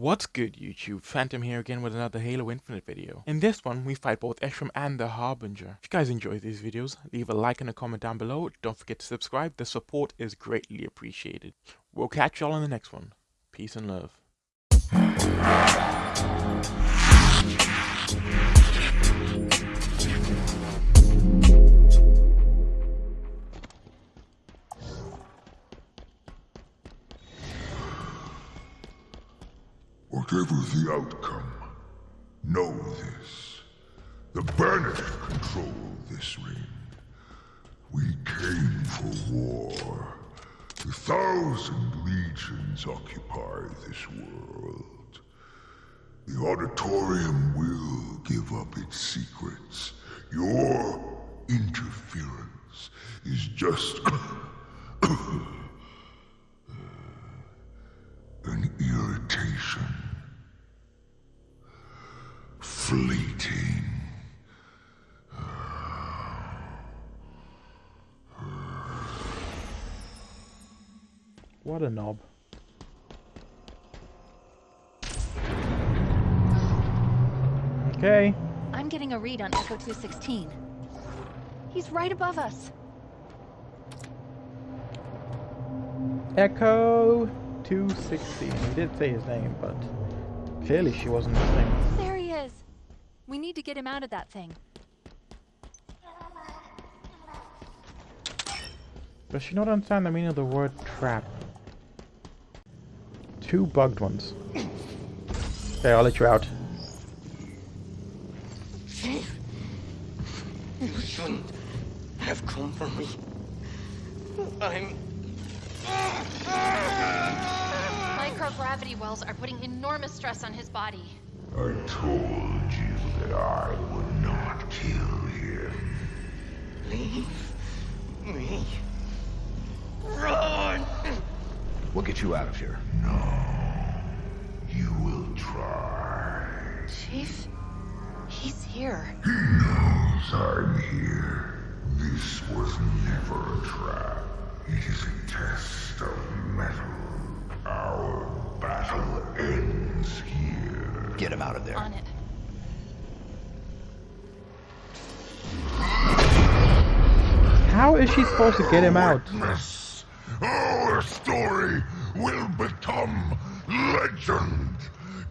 What's good YouTube, Phantom here again with another Halo Infinite video. In this one, we fight both Escharum and the Harbinger. If you guys enjoy these videos, leave a like and a comment down below. Don't forget to subscribe, the support is greatly appreciated. We'll catch y'all in the next one. Peace and love. Whatever the outcome, know this. The Banished control this ring. We came for war. A thousand legions occupy this world. The Auditorium will give up its secrets. Your interference is just an irritation. Fleeting. What a knob. Okay. I'm getting a read on Echo 216. He's right above us. Echo 216. He did say his name, but clearly she wasn't listening. There he is. We need to get him out of that thing. Does she not understand the meaning of the word trap? Two bugged ones. Okay, I'll let you out. You shouldn't have come for me. I'm. Microgravity wells are putting enormous stress on his body. I told you that I would not kill him. Leave me. Run! We'll get you out of here. No. You will try. Chief, he's here. He knows I'm here. This was never a trap. It is a test of mettle. Our battle ends here. Get him out of there. On it. How is she supposed to get him out? Witness. Our story will become legend,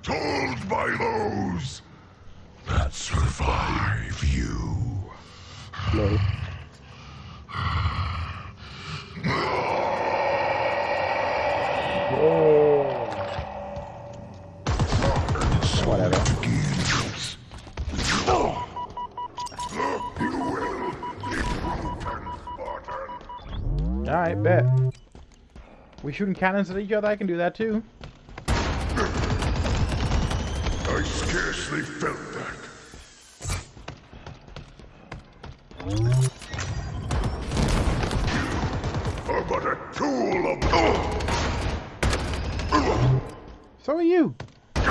told by those that survive you. Slow. Whatever. Alright, bet. We shooting cannons at each other? I can do that too. I scarcely felt that. You are but a tool of. So are you. Are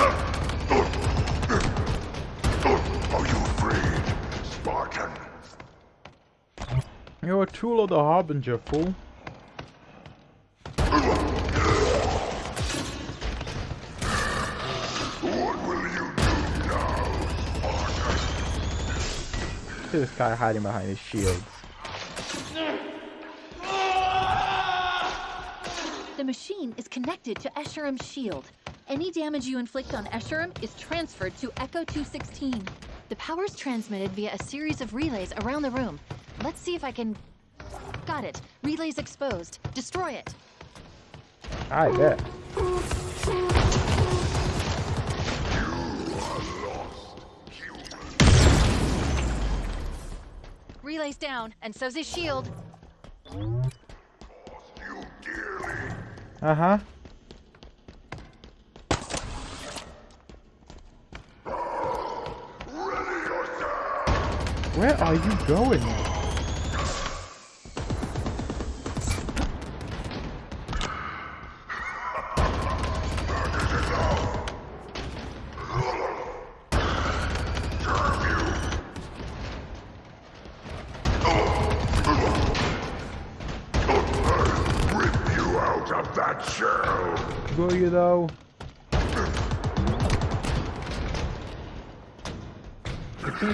you afraid, Spartan? You're a tool of the Harbinger, fool. Look at this guy hiding behind his shields. The machine is connected to Escharum's shield. Any damage you inflict on Escharum is transferred to Echo 216. The power's transmitted via a series of relays around the room. Let's see if I can... Got it. Relay's exposed. Destroy it. I bet. Relay's down, and so's his shield. Uh huh. Where are you going?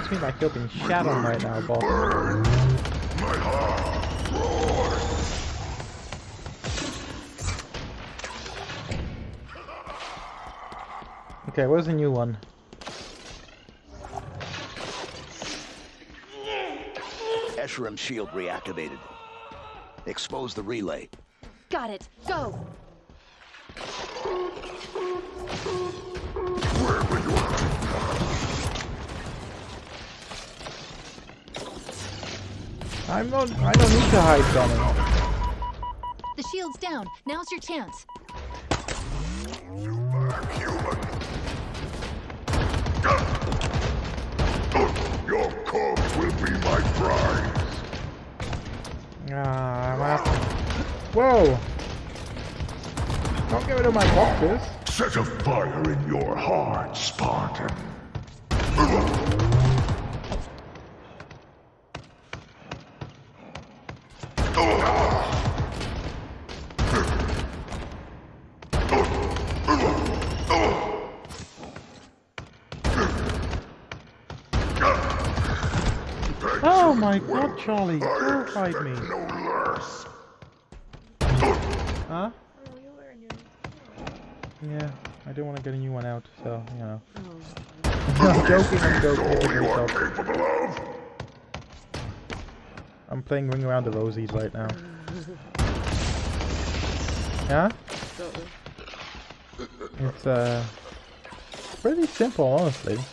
Seems to me like you're being shat right now, boss. My heart roars. Okay, where's the new one? Escharum shield reactivated. Expose the relay. Got it. Go. I'm not. I don't need to hide, Donnie. The shield's down. Now's your chance. Human. Your corpse will be my prize. Ah, I'm after. Whoa! Don't get rid of my boxes. Set a fire in your heart, Spartan. Charlie, don't me. No less. Huh? Yeah, I don't want to get a new one out, so, you know. I'm joking, I'm joking. All you are Stop. capable of. I'm playing Ring Around the Rosies right now. Yeah? It's, uh... Pretty simple, honestly. This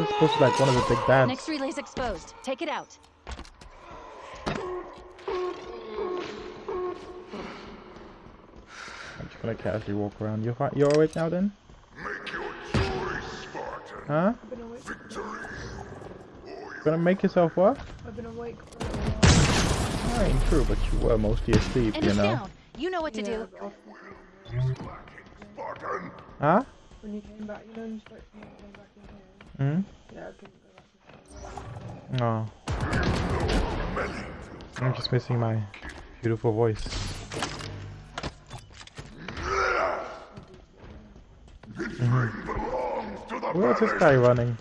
is supposed to be like one of the big bads. Next relay's exposed. Take it out. I'm just gonna casually walk around. You're, fi- you're alright now then? Make your choice, Spartan. Huh? Victory. Gonna make yourself what? I've been awake for a while. I ain't true, but you were mostly asleep, you Enemy's know. down. You know what to do. Yeah, off Spartan. Huh? when you came back, you know, you spoke to me, came back in here. Hmm? Yeah, I couldn't go back in here. Oh. I'm just missing my beautiful voice. Where's this guy running?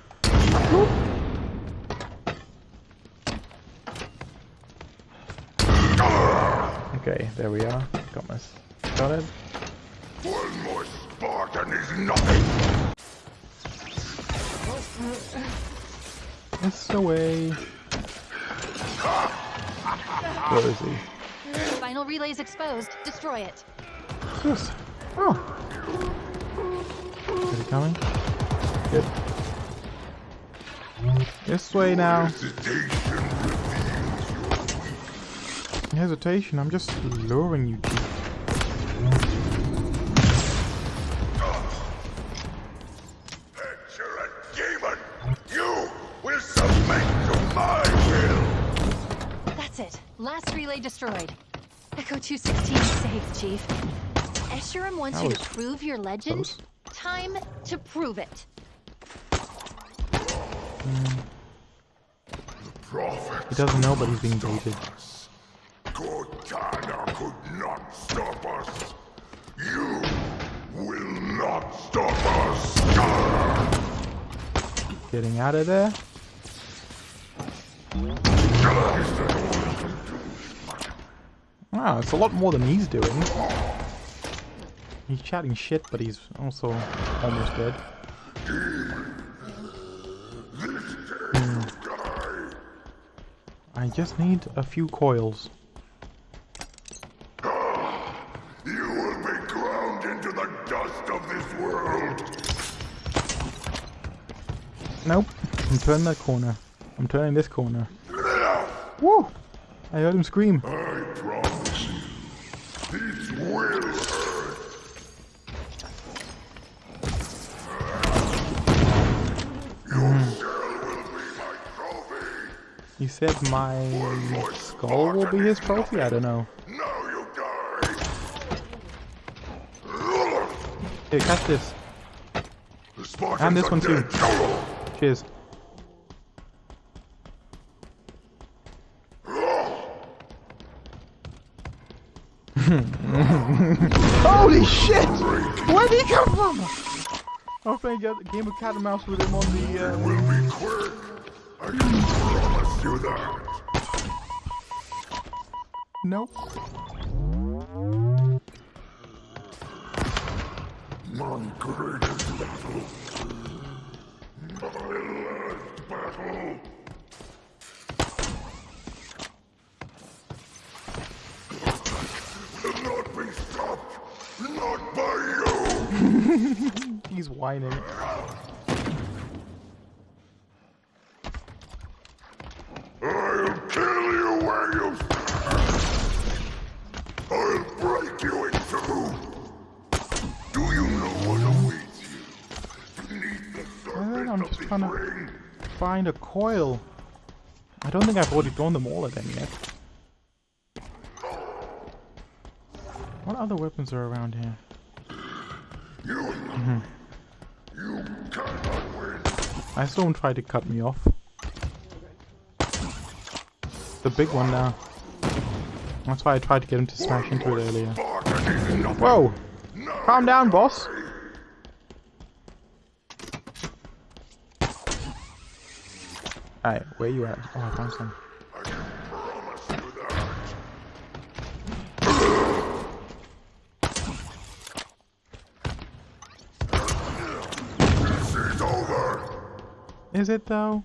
Okay, there we are. Got my s- got it. One more Spartan is nothing. It's away. Where is he? Final relay's exposed. Destroy it. What's this? Oh. Is he coming? Good. This way now. Hesitation Hesitation, I'm just luring you, Chief. You're a demon. You will submit to my will. That's it. Last relay destroyed. Echo 216 is safe, Chief. Escharum wants you to prove your legend. close. Time to prove it. He doesn't know, but he's being baited. Cortana could not stop us. You will not stop us. Getting out of there. Wow, it's a lot more than he's doing. He's chatting shit, but he's also almost dead. I just need a few coils. You will be ground into the dust of this world. Nope. I'm turning that corner. I'm turning this corner. Woo! I heard him scream. Uh, said my skull will be his trophy? I don't know. Here, catch this. And this one too. Cheers. Holy shit! Where did he come from? I was playing a game of cat and mouse with him on the. Uh... Will be quick. You that. Nope. Find a coil. I don't think I've already thrown them all at him yet. What other weapons are around here? You, mm-hmm. you cannot win. I saw him try to cut me off. The big one now. That's why I tried to get him to smash into it earlier. Spartan is nothing. Whoa! Calm down, boss! Alright, where you at? Oh, I found some. Is it though?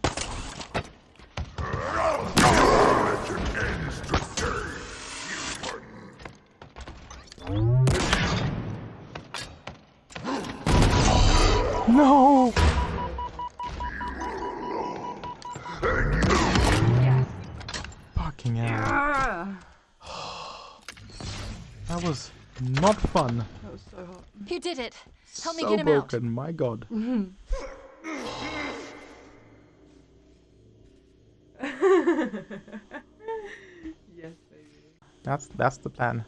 Fun. That was so hot. You did it. Help me get him out. broken, my god. Yes, baby. That's that's the plan.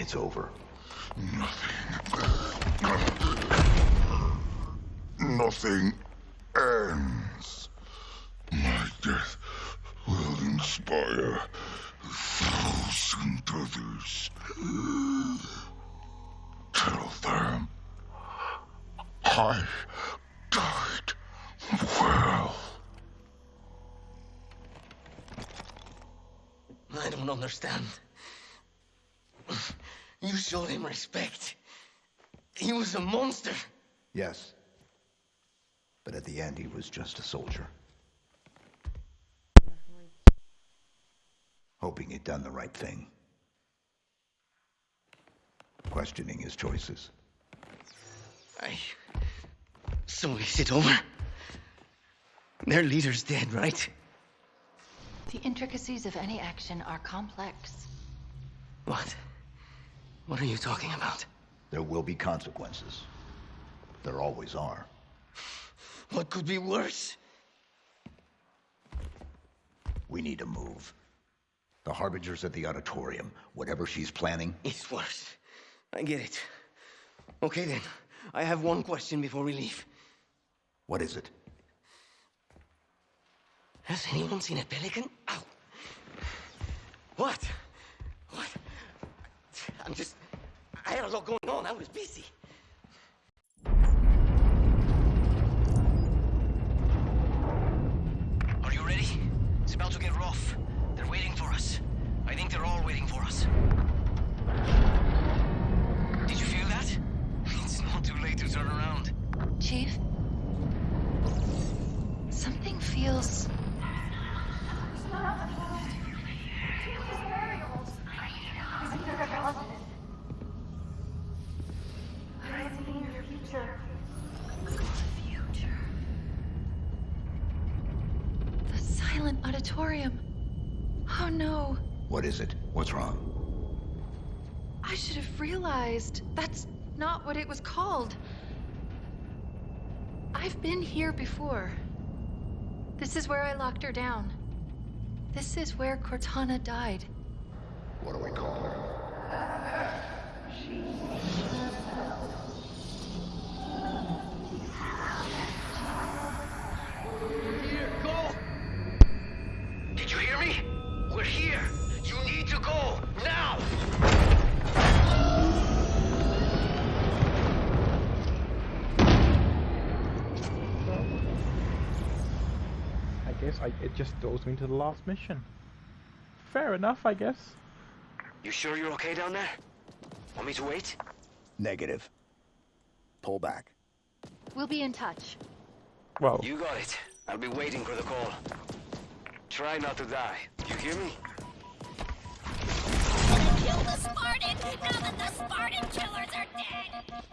It's over. Nothing Nothing ends. My death will inspire a thousand others. Tell them I died well. I don't understand. You showed him respect. He was a monster. Yes. But at the end, he was just a soldier. Hoping he'd done the right thing. Questioning his choices. I. So is it over? Their leader's dead, right? The intricacies of any action are complex. What? What are you talking about? There will be consequences. There always are. What could be worse? We need to move. The Harbinger's at the auditorium. Whatever she's planning, It's worse. I get it. Okay then. I have one question before we leave. what is it? Has anyone seen a pelican? Ow. What? What? I'm just. I had a lot going on. I was busy. Are you ready? It's about to get rough. They're waiting for us. I think they're all waiting for us. Did you feel that? It's not too late to turn around. Chief? Something feels. The silent auditorium. Oh no. What is it? What's wrong? I should have realized. That's not what it was called. I've been here before. This is where I locked her down. This is where Cortana died. What do we call her? Here, just throws me to the last mission. Fair enough, I guess. You sure you're okay down there? Want me to wait? Negative. Pull back. We'll be in touch. Well, You got it. I'll be waiting for the call. Try not to die. You hear me? Kill the Spartan now that the Spartan killers are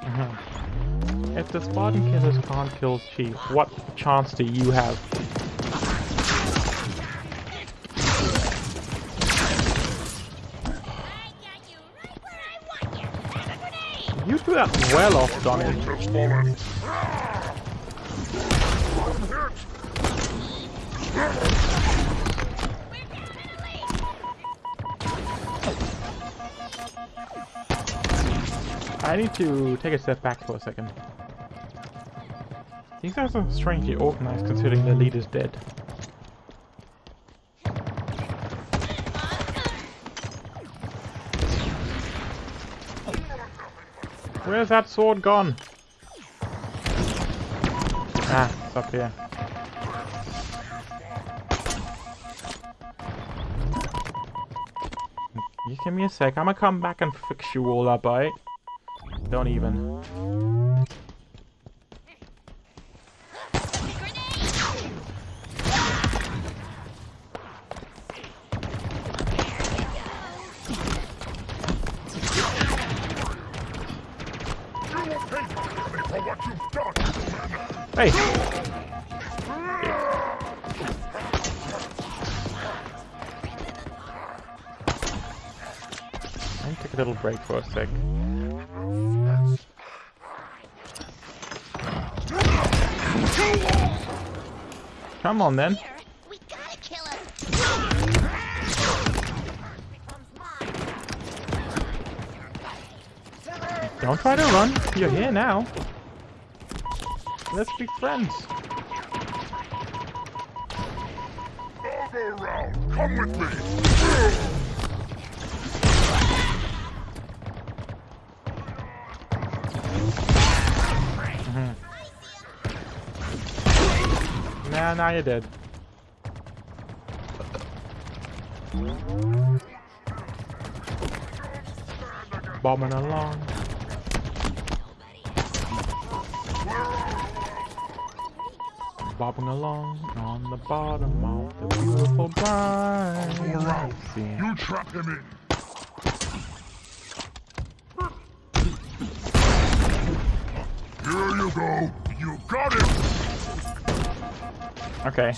dead! if the Spartan killers can't kill Chief, what chance do you have? You that well off, Donnie. I need to take a step back for a second. These guys are strangely organized considering their leader's dead. Where's that sword gone? Ah, it's up here. You give me a sec. I'm gonna come back and fix you all up, alright? Don't even. Break for a sec. Come on then. Don't try to run. You're here now. Let's be friends. Come with me. Now you're dead. Bombing along. Bobbing along on the bottom of the beautiful brine. Sea. You trap him in. Here you go. You got him. Okay.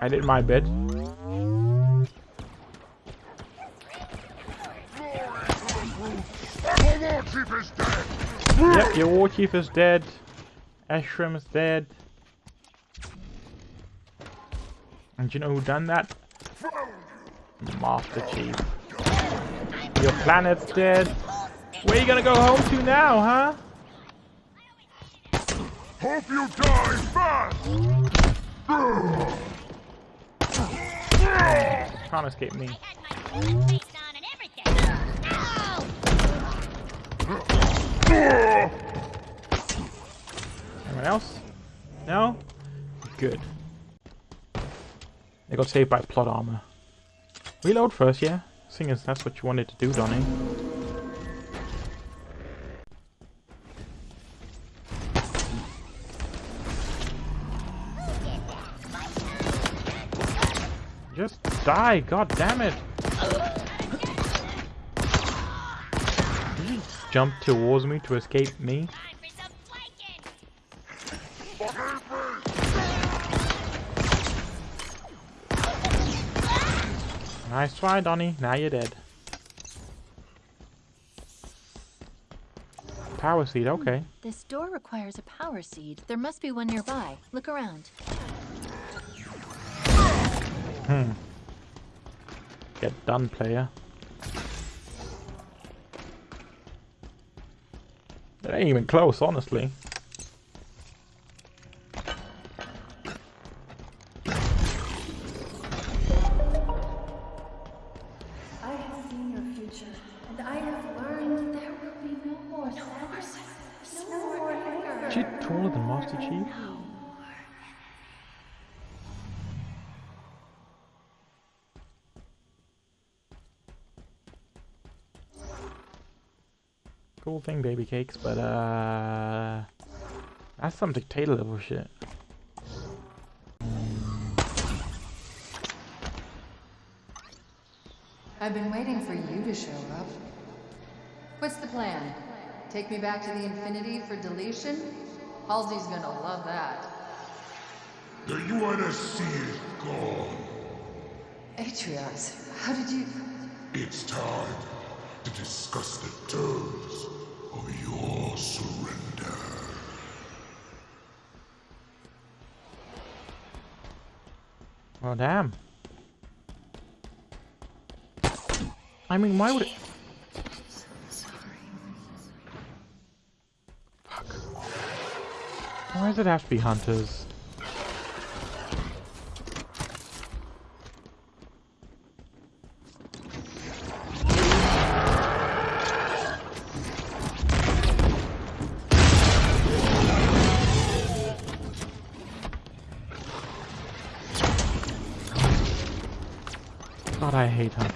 I did my bit. Yep, your war chief is dead. Escharum is dead. And you know who done that? Master Chief. Your planet's dead. Where you gonna go home to now, huh? Hope you die fast. Can't escape me. Anyone else? No? Good. They got saved by plot armor. Reload first, yeah? Seeing as that's what you wanted to do, Donnie. Die, god damn it! Did you jump towards me to escape me? Time for some flanking! Nice try, Donnie. Now you're dead. Power seed, okay. This door requires a power seed. There must be one nearby. Look around. Hmm. Get done, player. It ain't even close, honestly. Cool thing, baby cakes, but uh, that's some dictator level shit. I've been waiting for you to show up. What's the plan? Take me back to the Infinity for deletion? Halsey's gonna love that. The UNSC is gone. Atriox, how did you... It's time to discuss the terms Oh damn. I mean, why would it? Why does it have to be hunters? Hate hunters.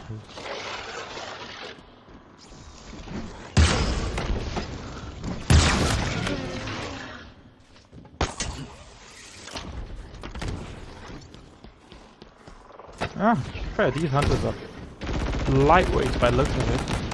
Ah, fair, these hunters are lightweight by looks of it.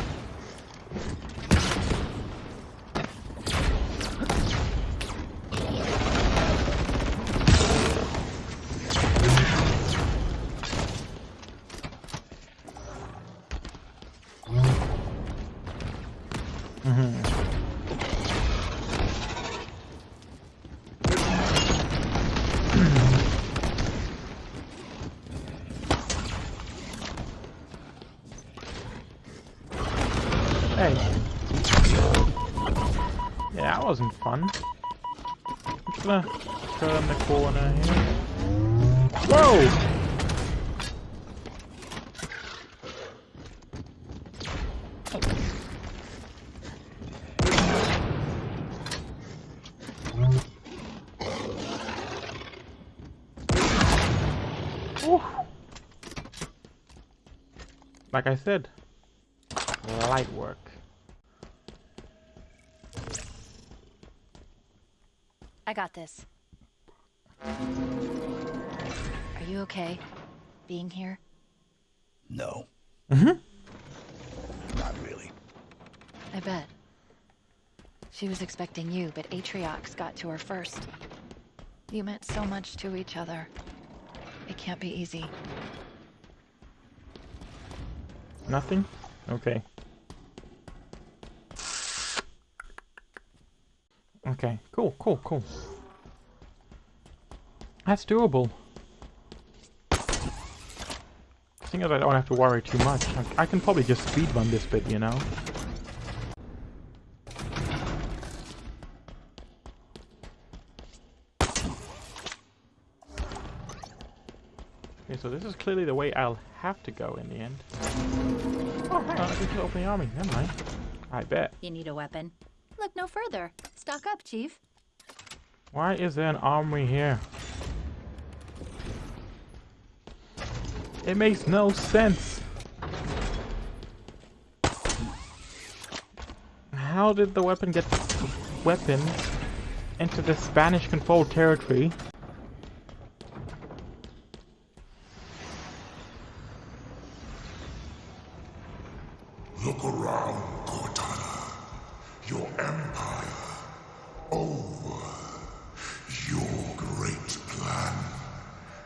I said, light work. I got this. Are you okay? Being here? No. Mm-hmm. Not really. I bet. She was expecting you, but Atriox got to her first. You meant so much to each other. It can't be easy. Nothing? Okay. Okay, cool, cool, cool. That's doable. Thing is, I don't have to worry too much. I, I can probably just speed run this bit, you know? Okay, so this is clearly the way I'll have to go in the end. Uh, On, I can open the army. Never mind. I bet. You need a weapon? Look no further. Stock up, Chief. Why is there an armory here? It makes no sense. How did the weapon get weapons into the Banished controlled territory? Look around, Cortana. Your empire. Over. Your great plan.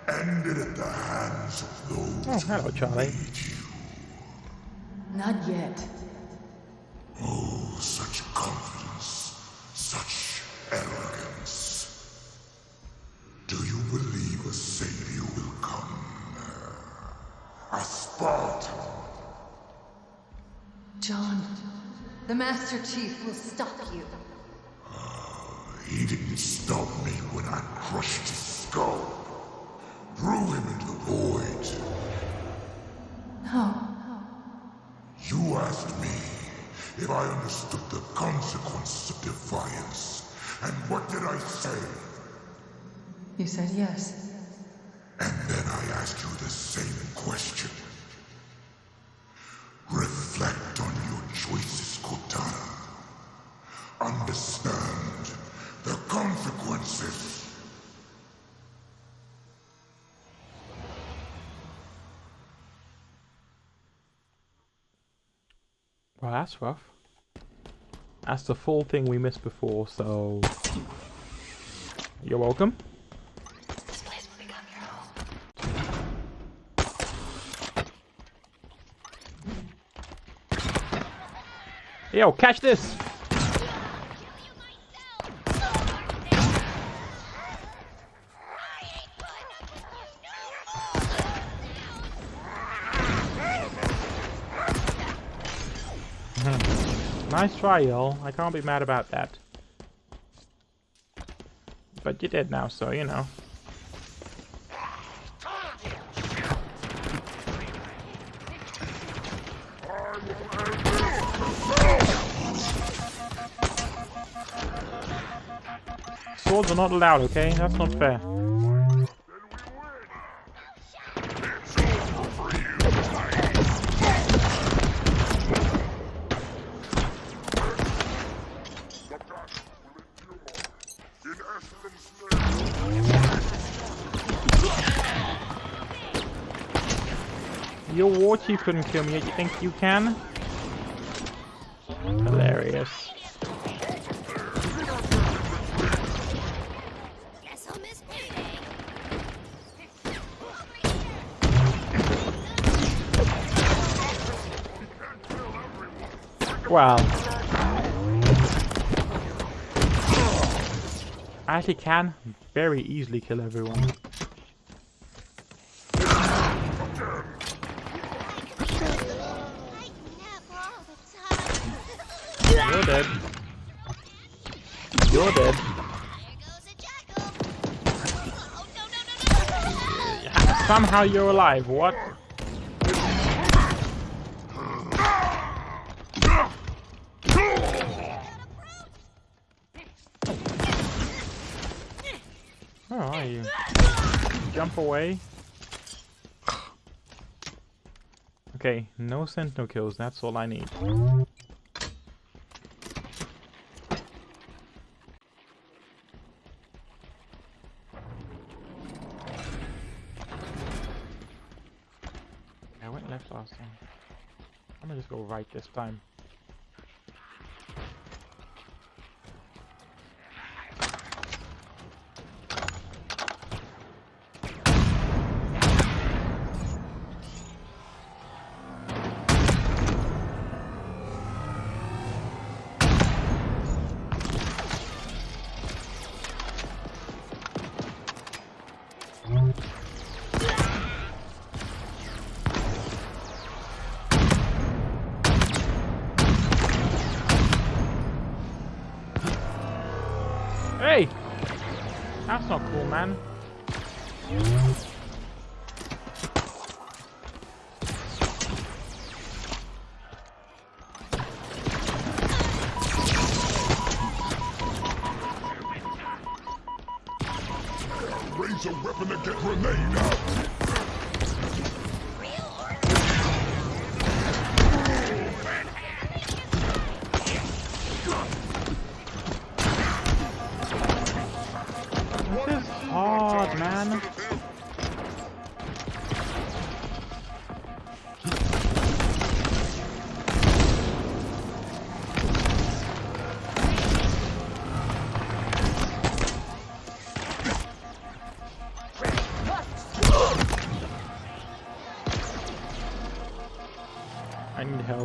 Ended at the hands of those Oh, hello, Charlie. Not yet. Oh, such confidence. A Spartan. John, the Master Chief will stop you. He didn't stop me when I crushed his skull. Threw him into the void. No. You asked me if I understood the consequences of defiance. And what did I say? You said yes. And then I asked you the same question. Reflect on your choices, Cortana. Understand the consequences. Well, that's rough. That's the full thing we missed before, so... You're welcome. This place will become your home. Yo, catch this! Nice try, y'all. I can't be mad about that. But you did now, so you know. Swords are not allowed, okay? That's not fair. Chief couldn't kill me, you think you can? Hilarious. Wow. I actually can very easily kill everyone. Somehow you're alive. What? Where are you? Jump away. Okay, no sentinel kills, that's all I need. That's not cool, man. Raise a weapon to get grenade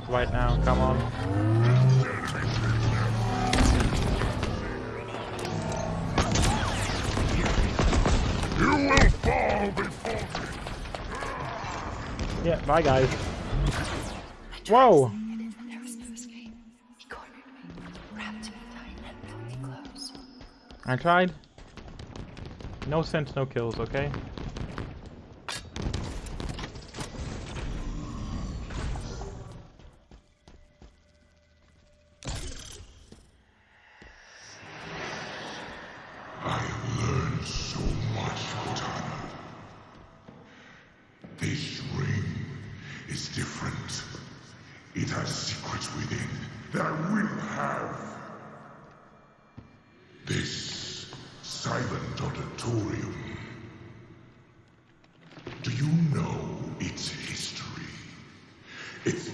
Right now, come on. You will fall before me. Yeah, bye guys. Whoa! There was no escape. He cornered me, wrapped me tight, and pulled me close. I tried. No sense, no kills, okay?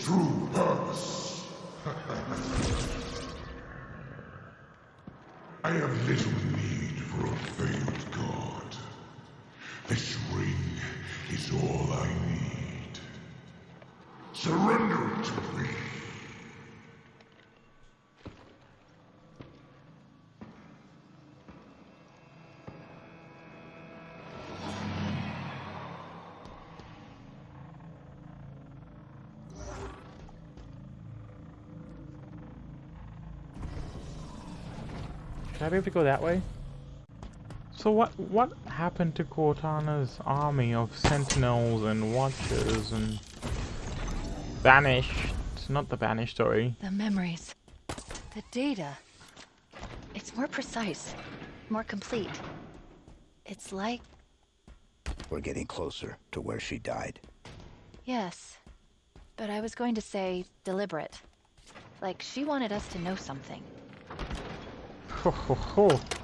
Its true purpose? I have little need for a failed god. This ring is all I need. Surrender it to me. Should I be able to go that way? So what what happened to Cortana's army of sentinels and watchers and banished? Not the banished, sorry. The memories. The data. It's more precise. More complete. It's like... We're getting closer to where she died. Yes. But I was going to say deliberate. Like she wanted us to know something. Ho ho ho.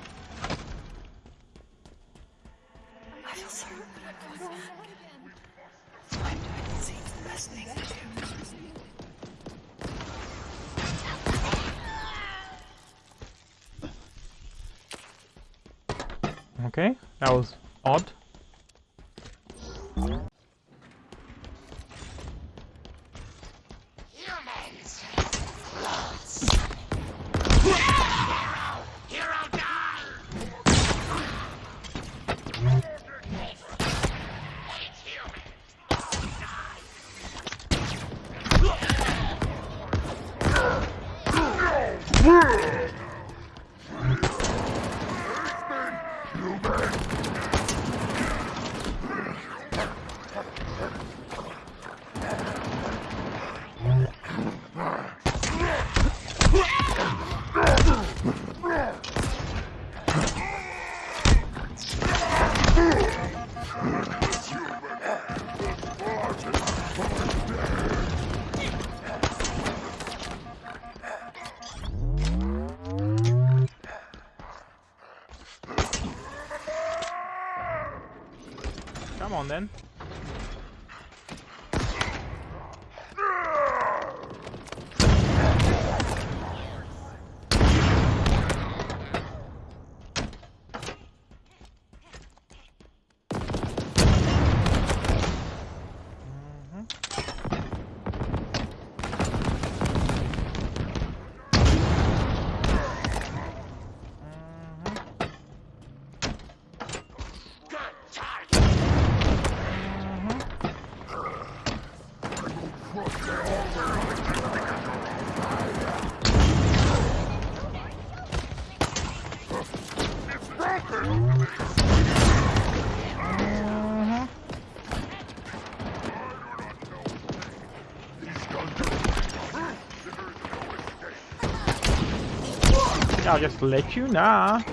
I'll just let you know. I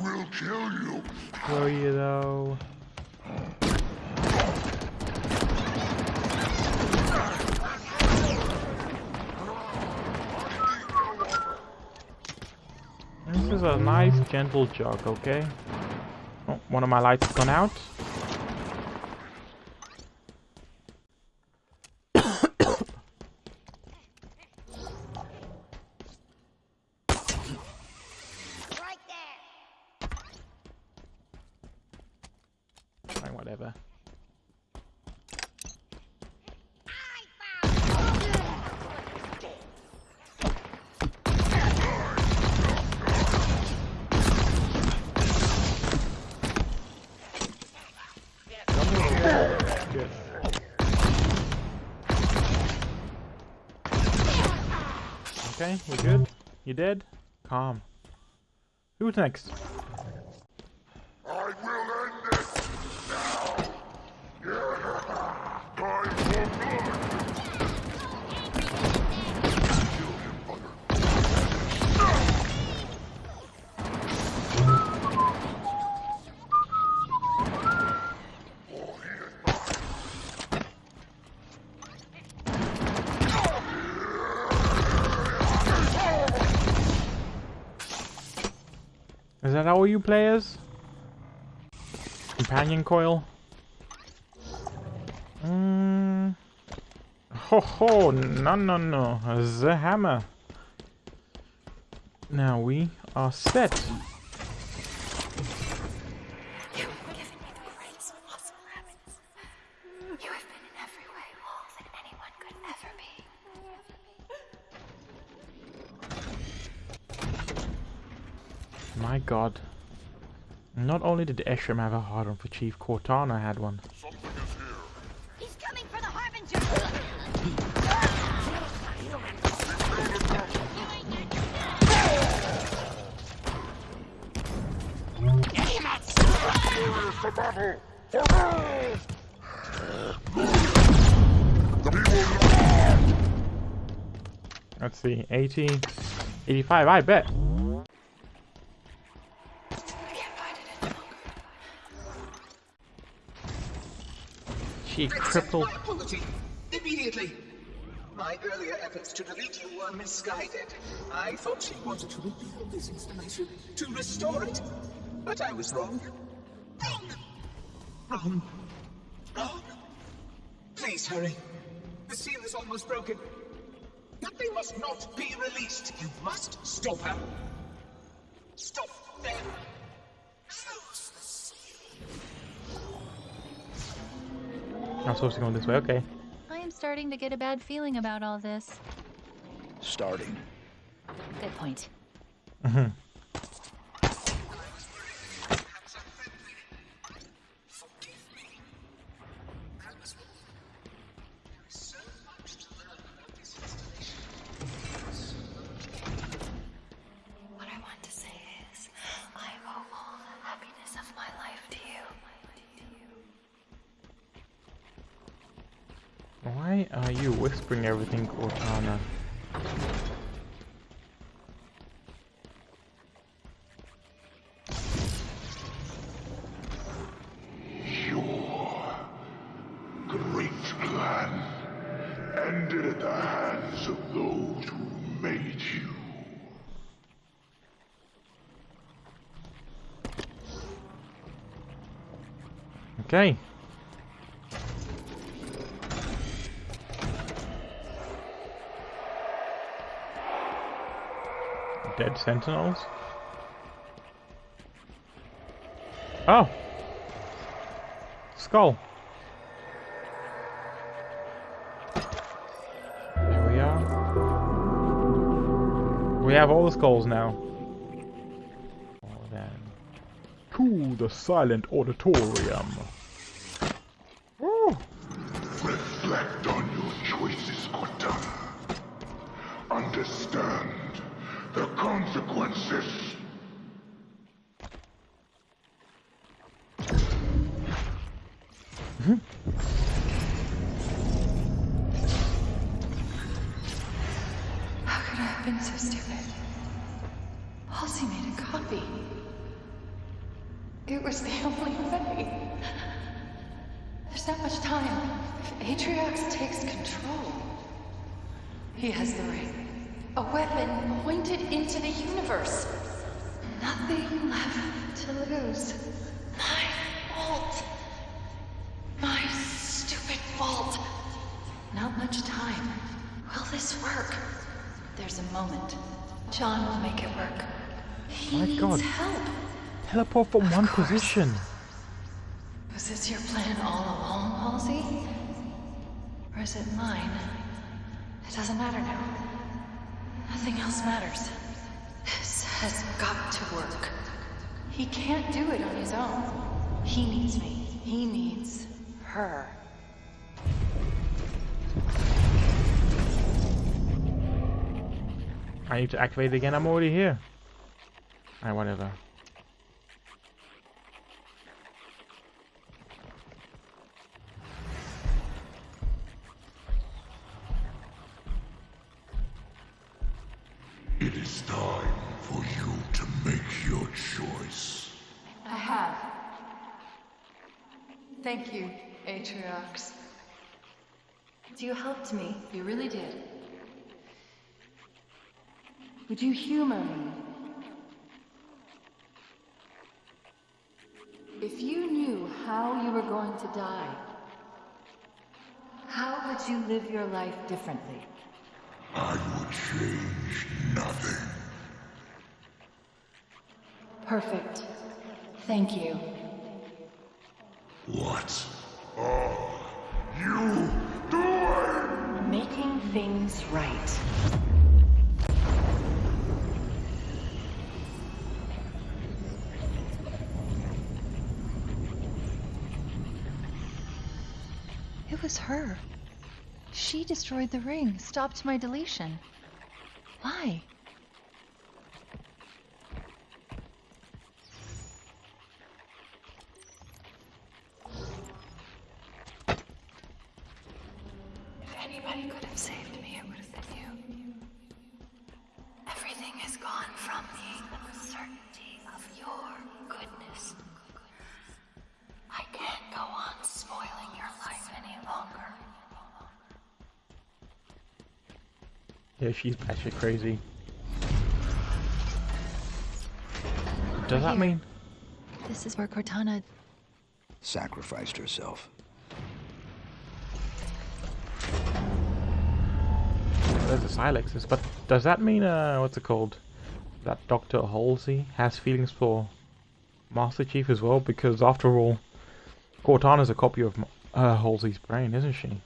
will you. Will you though? This is a nice gentle jog, okay? Oh, one of my lights has gone out. Right there! Fine, whatever. I found Okay, we good? You dead? Calm. Who's next? Is that all you players? Companion coil? Mm. Ho ho, no no no, the hammer. Now we are set. You have given me the greatest possible heavens. You have been in every way all that anyone could ever be. My god. Not only did Escharum have a hard on for Chief, Cortana had one. For the Harbinger! Serious to battle! For gold! Let's see, 80, 85, I bet. My apology. Immediately. My earlier efforts to delete you were misguided. I thought she wanted to reveal this installation, to restore it. But I was wrong. Wrong. Wrong. Wrong. Please hurry. The seal is almost broken. But they must not be released. You must stop her. Stop them. I'm supposed to go this way, okay. I am starting to get a bad feeling about all this. Starting. Good point. Mm-hmm. Of those who made you. Okay. Dead sentinels? Oh! Skull. We have all the skulls now. Oh. To the silent auditorium. From one position. Was this your plan all along, Halsey? Or is it mine? It doesn't matter now. Nothing else matters. This has got to work. He can't do it on his own. He needs me. He needs her. I need to activate again. I'm already here. Alright, whatever. You helped me. You really did. Would you humor me? If you knew how you were going to die, how would you live your life differently? I would change nothing. Perfect. Thank you. What are you doing? Making things right. It was her. She destroyed the ring, stopped my deletion. Why? From. The certainty of your goodness. I can't go on spoiling your life any longer. Yeah, she's batshit crazy. Does that Here. mean? This is where Cortana. Sacrificed herself. There's the Silexes, but does that mean, uh, what's it called? That Dr. Halsey has feelings for Master Chief as well? Because after all, Cortana's a copy of uh, Halsey's brain, isn't she?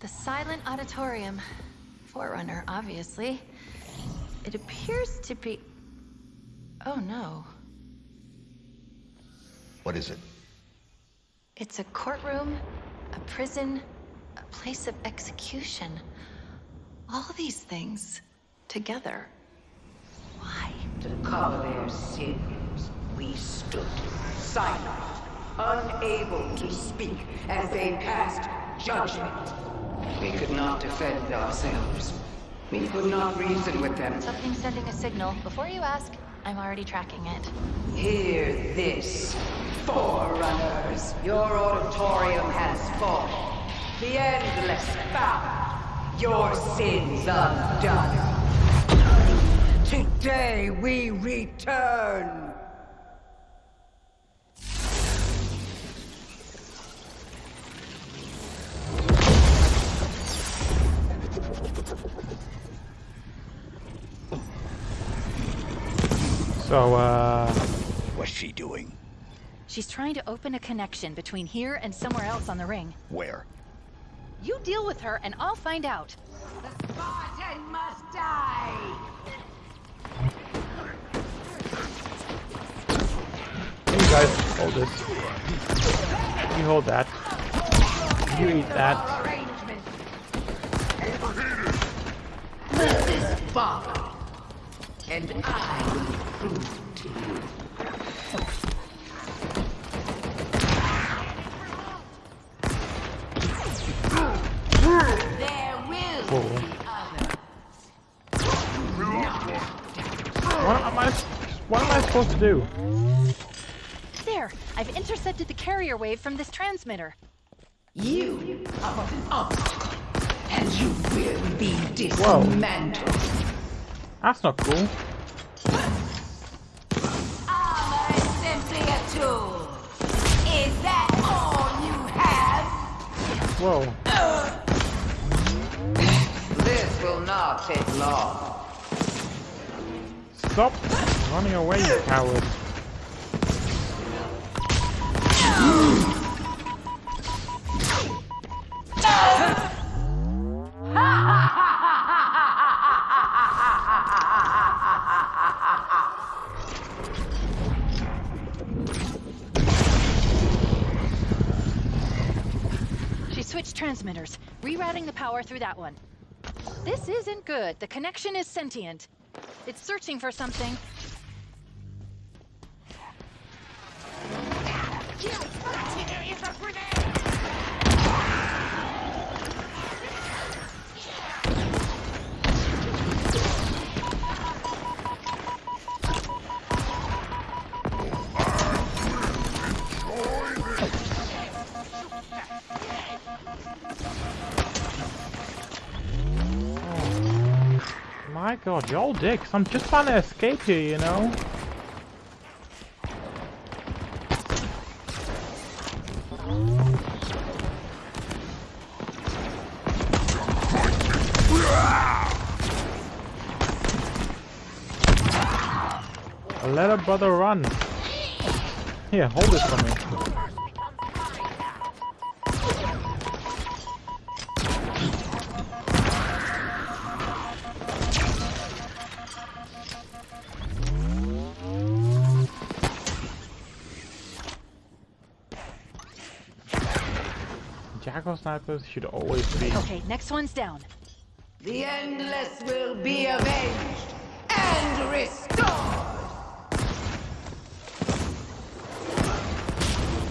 The Silent Auditorium. Forerunner, obviously. It appears to be. Oh no. What is it? It's a courtroom, a prison, a place of execution. All these things together. Why? To cover their sins, we stood silent, unable to speak as they passed judgment. We could not defend ourselves. We could not reason with them. Something's sending a signal. Before you ask, I'm already tracking it. Hear this, Forerunners. Your auditorium has fallen. The endless power. Your sins undone. Today we return. So, uh... What's she doing? She's trying to open a connection between here and somewhere else on the ring. Where? You deal with her and I'll find out. The Spartan must die. Hey you guys, hold this. You hold that. You eat that. This is Father, and I will prove to you. There will Whoa. be others. What am I, what am I supposed to do? There! I've intercepted the carrier wave from this transmitter. You are an obstacle, and you will be Whoa. dismantled. That's not cool. Ah, Armor is simply a tool. Is that all you have? Whoa. This will not take long. Stop running away, you coward. She switched transmitters, rerouting the power through that one. This isn't good. The connection is sentient. It's searching for something, god, y'all dicks. I'm just trying to escape here, you know? Let a brother run. Here, hold this for me. Snipers should always be. Okay, next one's down. The endless will be avenged and restored.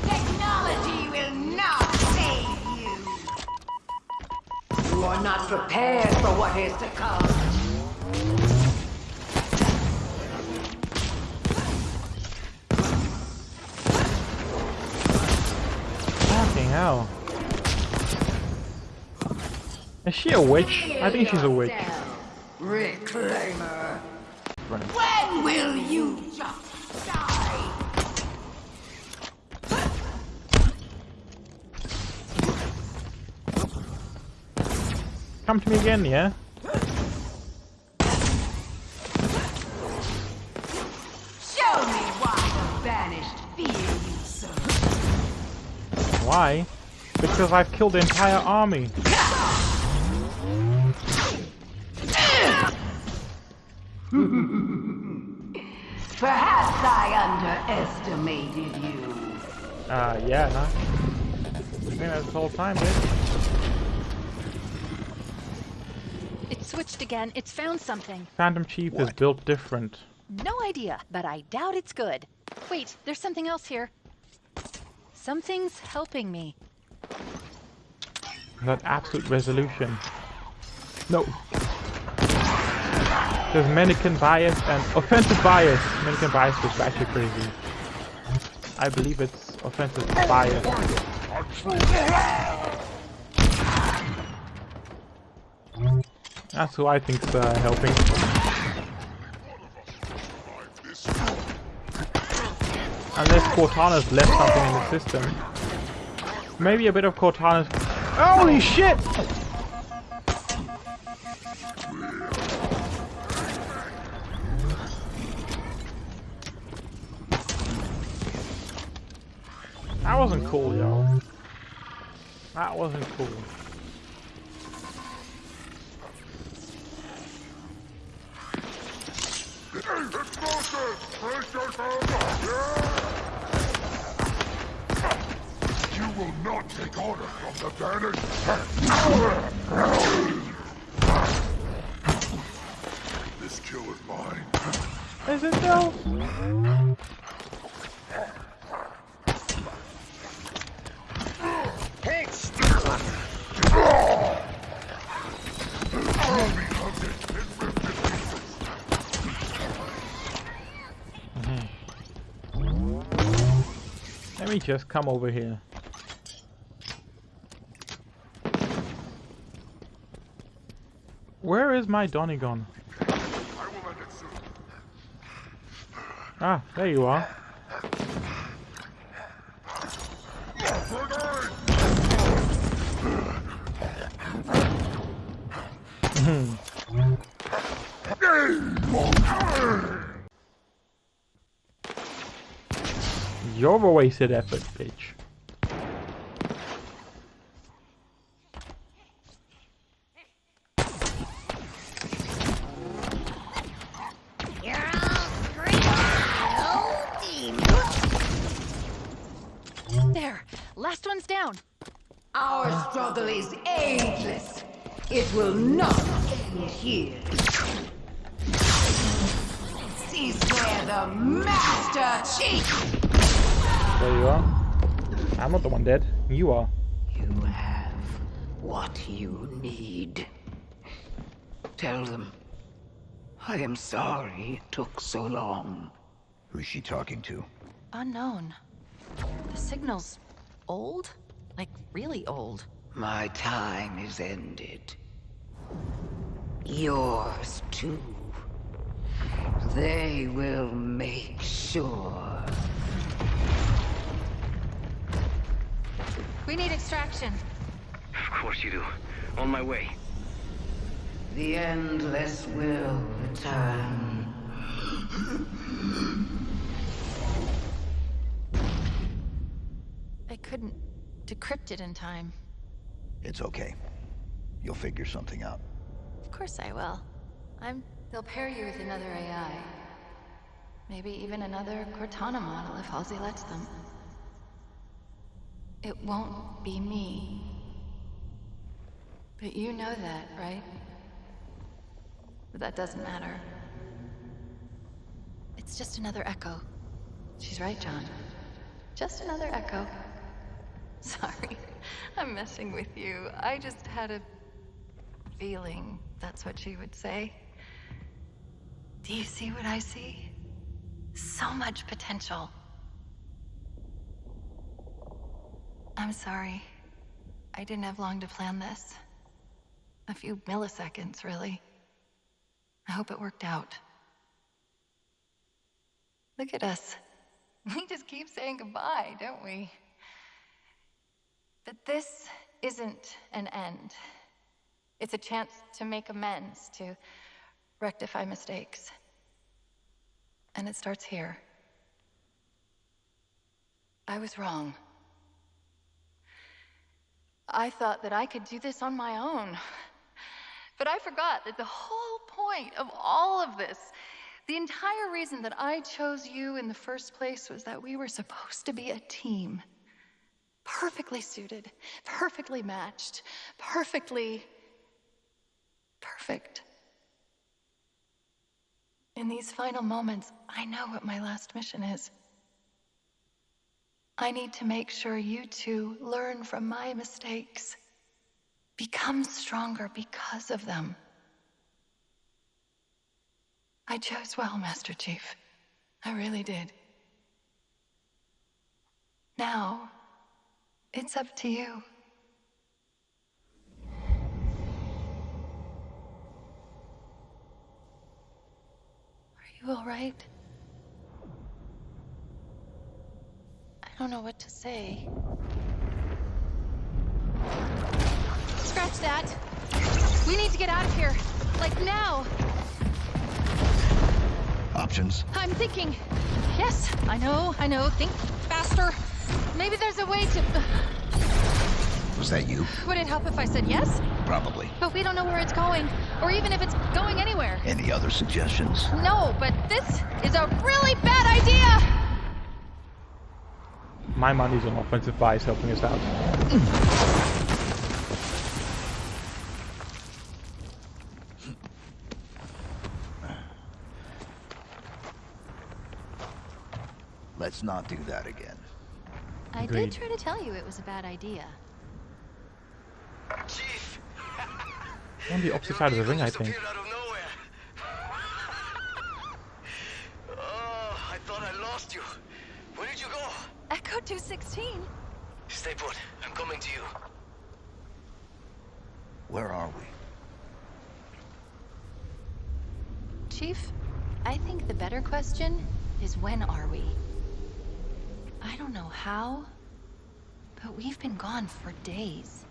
Technology will not save you. You are not prepared for what is to come. Is she a witch? I think she's a witch. Reclaimer. Right. When will you just die? Come to me again, yeah? Show me why the banished fear you so. Why? Because I've killed the entire army. Perhaps I underestimated you. Uh, yeah, huh? I think that's the whole time, dude. It switched again. It's found something. Phantom Chief is built different. No idea, but I doubt it's good. Wait, there's something else here. Something's helping me. That absolute resolution. No. There's Mendicant Bias and offensive bias. Mendicant Bias was actually crazy. I believe it's offensive bias. That's who I think's uh, helping. Unless Cortana's left something in the system. Maybe a bit of Cortana's... Holy shit! Wasn't cool, yo. That wasn't cool. You will not take order from the banished. This kill is mine. Is it though? Just come over here. Where is my Donegon? Ah, there you are. You're a wasted effort, bitch. You are. You have what you need. Tell them. I am sorry it took so long. Who's she talking to? Unknown. The signal's old? Like, really old. My time is ended. Yours too. They will make sure. We need extraction. Of course you do. On my way. The Endless will return. I couldn't decrypt it in time. It's okay. You'll figure something out. Of course I will. I'm... They'll pair you with another AI. Maybe even another Cortana model if Halsey lets them. It won't be me. But you know that, right? But that doesn't matter. It's just another echo. She's right, John. Just another echo. Sorry, I'm messing with you. I just had a feeling that's what she would say. Do you see what I see? So much potential. I'm sorry. I didn't have long to plan this. A few milliseconds, really. I hope it worked out. Look at us. We just keep saying goodbye, don't we? But this isn't an end. It's a chance to make amends, to rectify mistakes. And it starts here. I was wrong. I thought that I could do this on my own. But I forgot that the whole point of all of this, the entire reason that I chose you in the first place was that we were supposed to be a team. Perfectly suited, perfectly matched, perfectly perfect. In these final moments, I know what my last mission is. I need to make sure you two learn from my mistakes. Become stronger because of them. I chose well, Master Chief. I really did. Now, it's up to you. Are you all right? I don't know what to say. Scratch that. We need to get out of here. Like now. Options? I'm thinking. Yes, I know, I know. Think faster. Maybe there's a way to... Was that you? Would it help if I said yes? Probably. But we don't know where it's going, or even if it's going anywhere. Any other suggestions? No, but this is a really bad idea! My money's on Offensive Bias helping us out. Let's not do that again. I Agreed. did try to tell you it was a bad idea. Chief! On the opposite side of the ring, I think. Disappeared out of nowhere. oh, I thought I lost you. Where did you go? Echo 216? Stay put. I'm coming to you. Where are we? Chief, I think the better question is when are we? I don't know how, but we've been gone for days.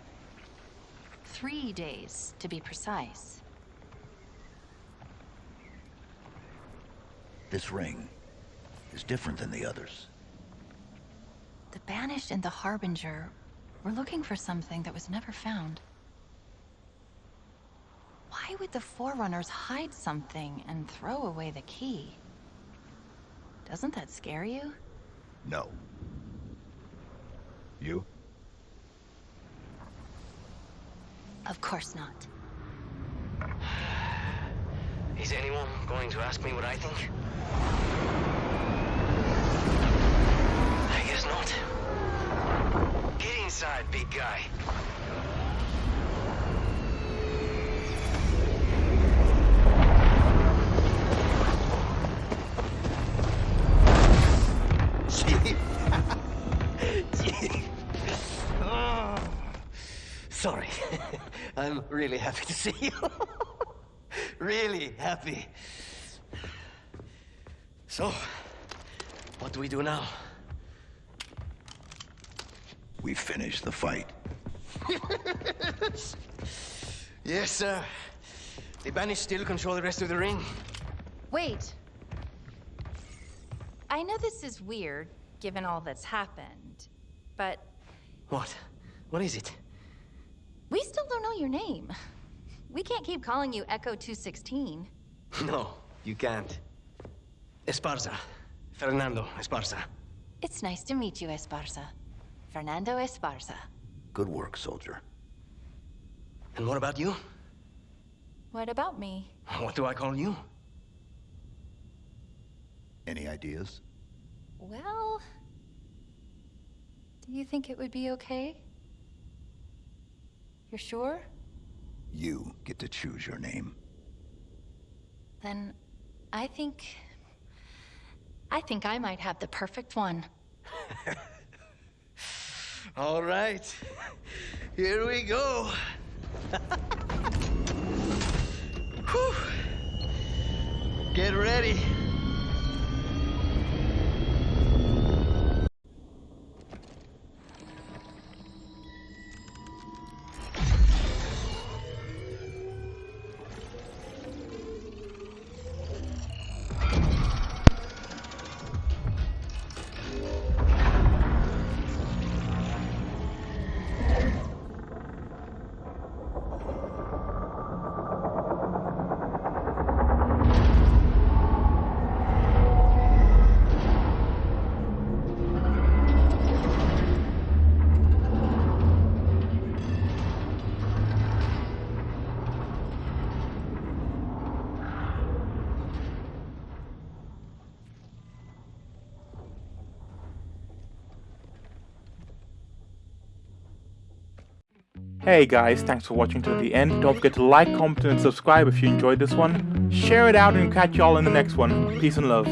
Three days, to be precise. This ring is different than the others. The Banished and the Harbinger were looking for something that was never found. Why would the Forerunners hide something and throw away the key? Doesn't that scare you? No. You? Of course not. Is anyone going to ask me what I think? I guess not. Get inside, big guy. Sorry. I'm really happy to see you. really happy. So, what do we do now? We finish the fight. yes, sir. The Banished still control the rest of the ring. Wait. I know this is weird, given all that's happened, but What? What is it? we still don't know your name. We can't keep calling you Echo 216. No, you can't. Esparza. Fernando Esparza. It's nice to meet you, Esparza. Fernando Esparza. Good work, soldier. And what about you? What about me? What do I call you? Any ideas? Well... Do you think it would be okay? You're sure? You get to choose your name. Then I think... I think I might have the perfect one. All right. Here we go. Get ready. Hey guys, thanks for watching to the end. Don't forget to like, comment and subscribe if you enjoyed this one. Share it out and catch y'all in the next one. Peace and love.